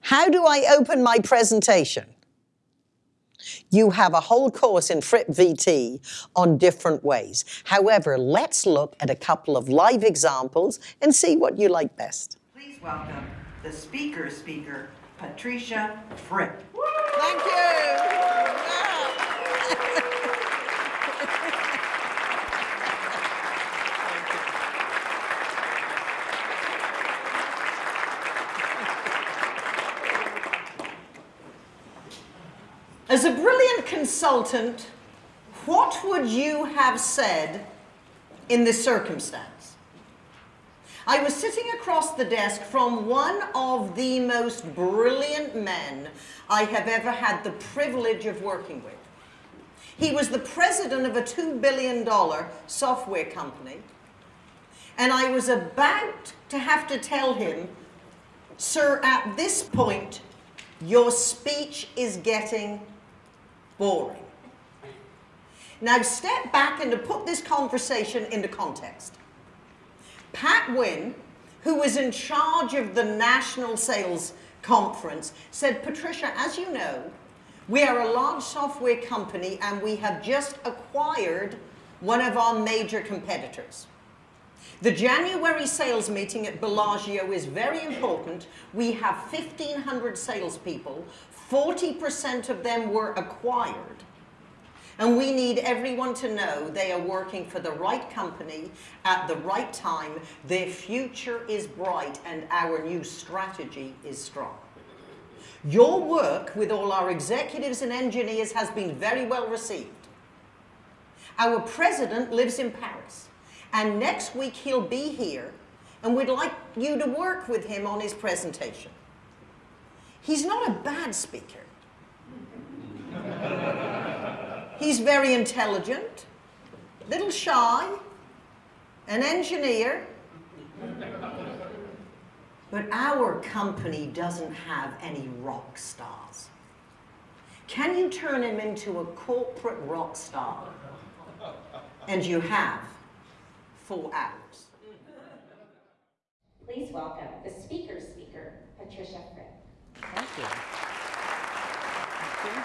How do I open my presentation? You have a whole course in Fripp VT on different ways. However, let's look at a couple of live examples and see what you like best. Please welcome the speaker speaker, Patricia Fripp. Thank you. As a brilliant consultant, what would you have said in this circumstance? I was sitting across the desk from one of the most brilliant men I have ever had the privilege of working with. He was the president of a $2 billion software company. And I was about to have to tell him, sir, at this point, your speech is getting boring. Now step back and to put this conversation into context. Pat Wynn, who was in charge of the National Sales Conference, said, Patricia, as you know, we are a large software company and we have just acquired one of our major competitors. The January sales meeting at Bellagio is very important. We have 1,500 salespeople. 40% of them were acquired. And we need everyone to know they are working for the right company at the right time. Their future is bright and our new strategy is strong. Your work with all our executives and engineers has been very well received. Our president lives in Paris. And next week he'll be here and we'd like you to work with him on his presentation. He's not a bad speaker. He's very intelligent, little shy, an engineer. But our company doesn't have any rock stars. Can you turn him into a corporate rock star? And you have four hours. Please welcome the speaker's speaker, Patricia Fripp. Thank you. Thank you.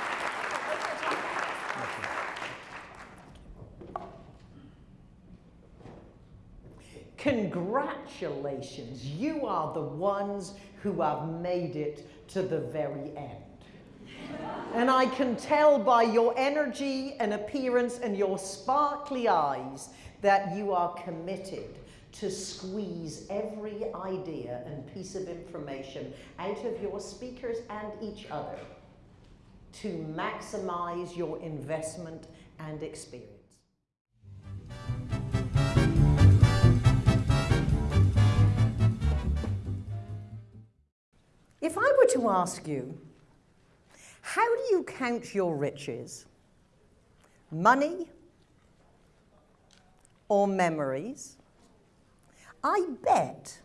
Congratulations, you are the ones who have made it to the very end. And I can tell by your energy and appearance and your sparkly eyes that you are committed to squeeze every idea and piece of information out of your speakers and each other to maximize your investment and experience. If I were to ask you, how do you count your riches? Money, or memories, I bet,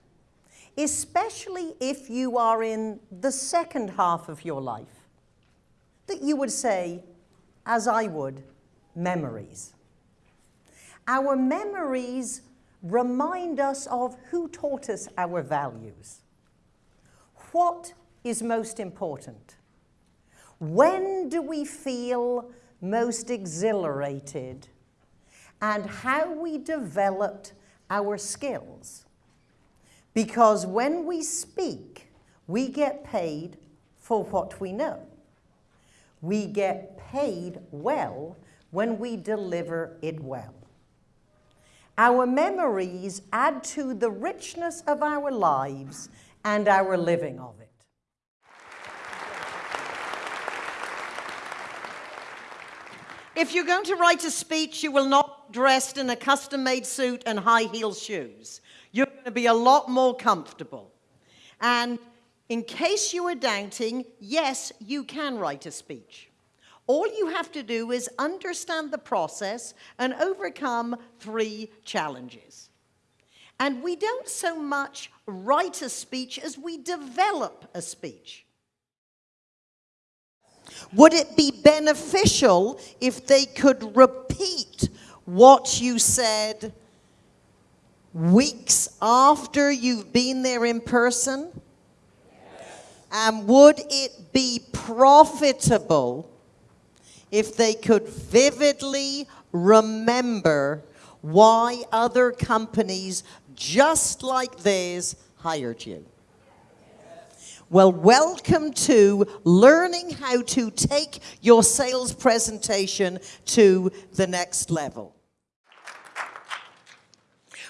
especially if you are in the second half of your life, that you would say, as I would, memories. Our memories remind us of who taught us our values. What is most important? When do we feel most exhilarated and how we developed our skills. Because when we speak, we get paid for what we know. We get paid well when we deliver it well. Our memories add to the richness of our lives and our living of it. If you're going to write a speech, you will not dressed in a custom-made suit and high-heel shoes. You're going to be a lot more comfortable. And in case you are doubting, yes, you can write a speech. All you have to do is understand the process and overcome three challenges. And we don't so much write a speech as we develop a speech. Would it be beneficial if they could repeat what you said weeks after you've been there in person? And would it be profitable if they could vividly remember why other companies just like theirs hired you? Well, welcome to learning how to take your sales presentation to the next level.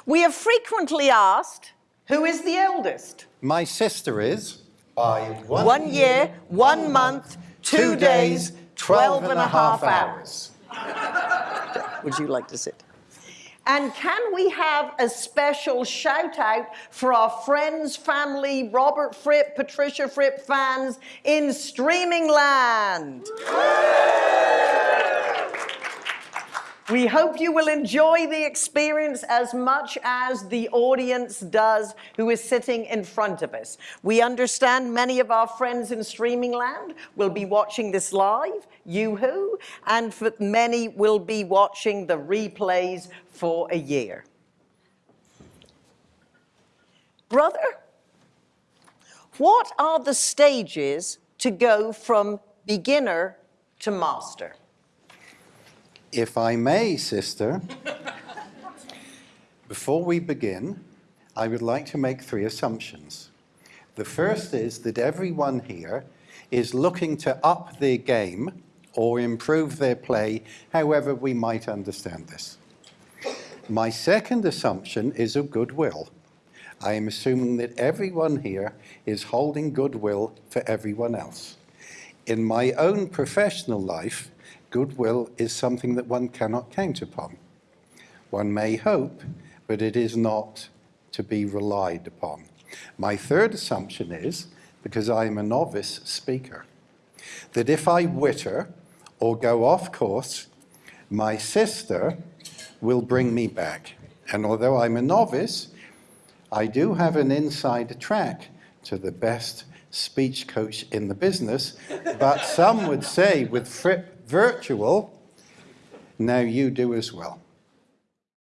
We are frequently asked, who is the eldest? My sister is by one, One year, one month, two days, 12 and a half hours. Would you like to sit? And can we have a special shout out for our friends, family, Robert Fripp, Patricia Fripp fans in streaming land? We hope you will enjoy the experience as much as the audience does who is sitting in front of us. We understand many of our friends in streaming land will be watching this live, you-hoo, and for many will be watching the replays for a year. Brother, what are the stages to go from beginner to master? If I may, sister, before we begin, I would like to make three assumptions. The first is that everyone here is looking to up their game or improve their play, however we might understand this. My second assumption is of goodwill. I am assuming that everyone here is holding goodwill for everyone else. In my own professional life, goodwill is something that one cannot count upon. One may hope, but it is not to be relied upon. My third assumption is, because I am a novice speaker, that if I witter or go off course, my sister will bring me back. And although I'm a novice, I do have an inside track to the best speech coach in the business, but some would say with Fripp Virtual, now you do as well.